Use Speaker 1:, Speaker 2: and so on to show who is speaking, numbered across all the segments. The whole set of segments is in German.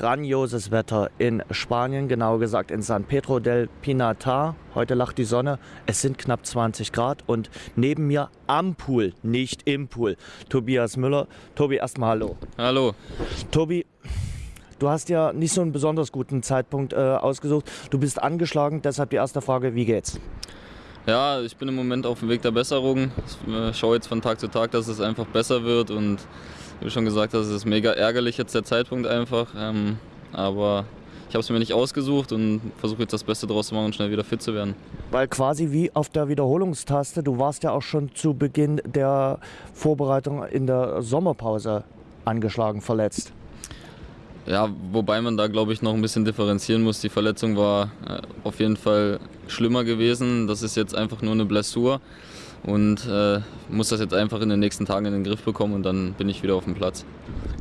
Speaker 1: grandioses Wetter in Spanien, genauer gesagt in San Pedro del Pinatar. Heute lacht die Sonne, es sind knapp 20 Grad und neben mir am Pool, nicht im Pool, Tobias Müller. Tobi, erstmal hallo.
Speaker 2: Hallo.
Speaker 1: Tobi, du hast ja nicht so einen besonders guten Zeitpunkt äh, ausgesucht. Du bist angeschlagen, deshalb die erste Frage, wie geht's?
Speaker 2: Ja, ich bin im Moment auf dem Weg der Besserung. Ich äh, schaue jetzt von Tag zu Tag, dass es einfach besser wird und wie du schon gesagt hast, es ist mega ärgerlich jetzt der Zeitpunkt einfach. Ähm, aber ich habe es mir nicht ausgesucht und versuche jetzt das Beste daraus zu machen und schnell wieder fit zu werden.
Speaker 1: Weil quasi wie auf der Wiederholungstaste, du warst ja auch schon zu Beginn der Vorbereitung in der Sommerpause angeschlagen, verletzt.
Speaker 2: Ja, wobei man da glaube ich noch ein bisschen differenzieren muss. Die Verletzung war äh, auf jeden Fall schlimmer gewesen. Das ist jetzt einfach nur eine Blessur und äh, muss das jetzt einfach in den nächsten Tagen in den Griff bekommen und dann bin ich wieder auf dem Platz.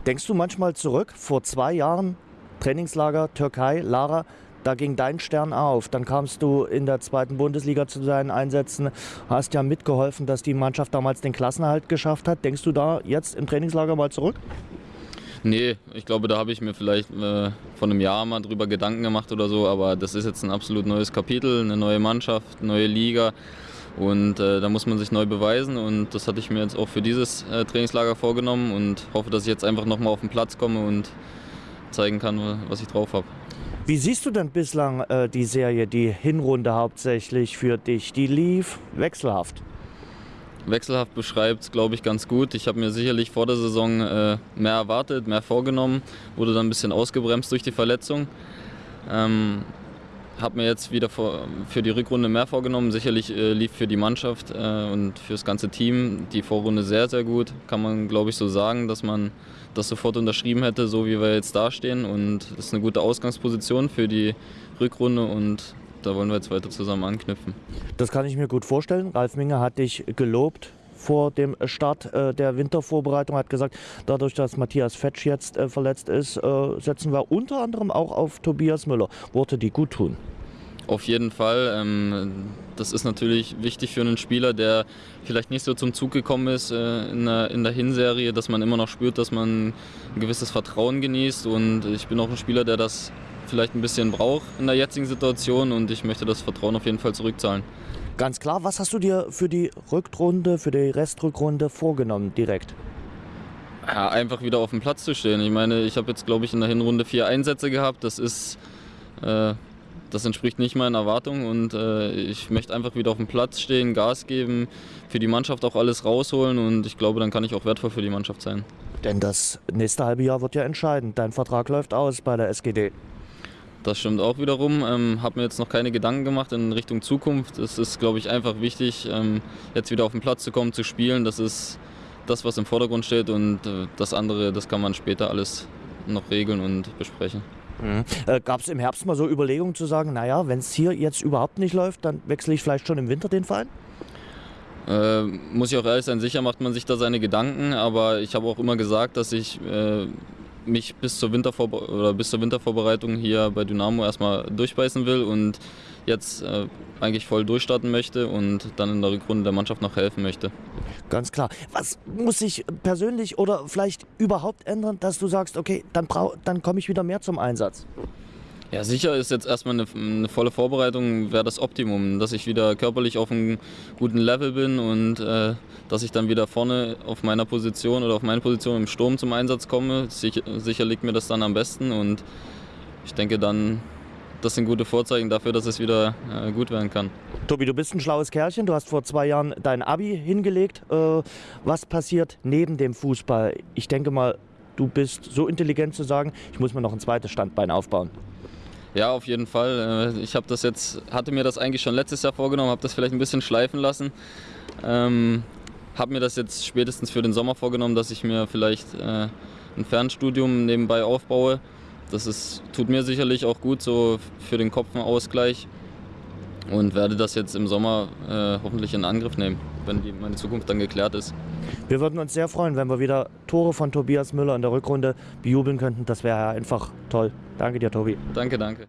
Speaker 1: Denkst du manchmal zurück, vor zwei Jahren, Trainingslager Türkei, Lara, da ging dein Stern auf. Dann kamst du in der zweiten Bundesliga zu deinen Einsätzen, hast ja mitgeholfen, dass die Mannschaft damals den Klassenerhalt geschafft hat. Denkst du da jetzt im Trainingslager mal zurück?
Speaker 2: Nee, ich glaube, da habe ich mir vielleicht äh, vor einem Jahr mal drüber Gedanken gemacht oder so, aber das ist jetzt ein absolut neues Kapitel, eine neue Mannschaft, neue Liga. Und äh, da muss man sich neu beweisen und das hatte ich mir jetzt auch für dieses äh, Trainingslager vorgenommen und hoffe, dass ich jetzt einfach nochmal auf den Platz komme und zeigen kann, was ich drauf habe.
Speaker 1: Wie siehst du denn bislang äh, die Serie, die Hinrunde hauptsächlich für dich? Die lief wechselhaft.
Speaker 2: Wechselhaft beschreibt es, glaube ich, ganz gut. Ich habe mir sicherlich vor der Saison äh, mehr erwartet, mehr vorgenommen, wurde dann ein bisschen ausgebremst durch die Verletzung. Ähm, habe mir jetzt wieder für die Rückrunde mehr vorgenommen. Sicherlich äh, lief für die Mannschaft äh, und für das ganze Team die Vorrunde sehr, sehr gut. Kann man, glaube ich, so sagen, dass man das sofort unterschrieben hätte, so wie wir jetzt dastehen. Und das ist eine gute Ausgangsposition für die Rückrunde und da wollen wir jetzt weiter zusammen anknüpfen.
Speaker 1: Das kann ich mir gut vorstellen. Ralf Minge hat dich gelobt vor dem Start äh, der Wintervorbereitung hat gesagt, dadurch, dass Matthias Fetsch jetzt verletzt ist, setzen wir unter anderem auch auf Tobias Müller. Worte, die gut tun.
Speaker 2: Auf jeden Fall. Ähm, das ist natürlich wichtig für einen Spieler, der vielleicht nicht so zum Zug gekommen ist äh, in der, in der Hinserie, dass man immer noch spürt, dass man ein gewisses Vertrauen genießt. Und ich bin auch ein Spieler, der das vielleicht ein bisschen braucht in der jetzigen Situation und ich möchte das Vertrauen auf jeden Fall zurückzahlen.
Speaker 1: Ganz klar, was hast du dir für die Rückrunde, für die Restrückrunde vorgenommen direkt?
Speaker 2: Ja, einfach wieder auf dem Platz zu stehen. Ich meine, ich habe jetzt, glaube ich, in der Hinrunde vier Einsätze gehabt. Das ist, äh, das entspricht nicht meinen Erwartungen und äh, ich möchte einfach wieder auf dem Platz stehen, Gas geben, für die Mannschaft auch alles rausholen und ich glaube, dann kann ich auch wertvoll für die Mannschaft sein.
Speaker 1: Denn das nächste halbe Jahr wird ja entscheidend. Dein Vertrag läuft aus bei der SGD.
Speaker 2: Das stimmt auch wiederum. Ähm, habe mir jetzt noch keine Gedanken gemacht in Richtung Zukunft. Es ist, glaube ich, einfach wichtig, ähm, jetzt wieder auf den Platz zu kommen, zu spielen. Das ist das, was im Vordergrund steht und äh, das andere, das kann man später alles noch regeln und besprechen.
Speaker 1: Mhm. Äh, Gab es im Herbst mal so Überlegungen zu sagen, naja, wenn es hier jetzt überhaupt nicht läuft, dann wechsle ich vielleicht schon im Winter den Verein?
Speaker 2: Äh, muss ich auch ehrlich sein, sicher macht man sich da seine Gedanken, aber ich habe auch immer gesagt, dass ich äh, mich bis zur, Wintervorbe oder bis zur Wintervorbereitung hier bei Dynamo erstmal durchbeißen will und jetzt äh, eigentlich voll durchstarten möchte und dann in der Rückrunde der Mannschaft noch helfen möchte.
Speaker 1: Ganz klar. Was muss sich persönlich oder vielleicht überhaupt ändern, dass du sagst, okay, dann, dann komme ich wieder mehr zum Einsatz?
Speaker 2: Ja, sicher ist jetzt erstmal eine, eine volle Vorbereitung, wäre das Optimum, dass ich wieder körperlich auf einem guten Level bin und äh, dass ich dann wieder vorne auf meiner Position oder auf meine Position im Sturm zum Einsatz komme. Sicher, sicher liegt mir das dann am besten und ich denke dann, das sind gute Vorzeichen dafür, dass es wieder äh, gut werden kann.
Speaker 1: Tobi, du bist ein schlaues Kerlchen. Du hast vor zwei Jahren dein Abi hingelegt. Äh, was passiert neben dem Fußball? Ich denke mal, du bist so intelligent zu sagen, ich muss mir noch ein zweites Standbein aufbauen.
Speaker 2: Ja, auf jeden Fall. Äh, ich habe das jetzt, hatte mir das eigentlich schon letztes Jahr vorgenommen, habe das vielleicht ein bisschen schleifen lassen. Ähm, habe mir das jetzt spätestens für den Sommer vorgenommen, dass ich mir vielleicht äh, ein Fernstudium nebenbei aufbaue. Das ist, tut mir sicherlich auch gut, so für den Kopf Ausgleich. Und werde das jetzt im Sommer äh, hoffentlich in Angriff nehmen, wenn die, meine Zukunft dann geklärt ist.
Speaker 1: Wir würden uns sehr freuen, wenn wir wieder Tore von Tobias Müller in der Rückrunde bejubeln könnten. Das wäre einfach toll. Danke dir, Tobi.
Speaker 2: Danke, danke.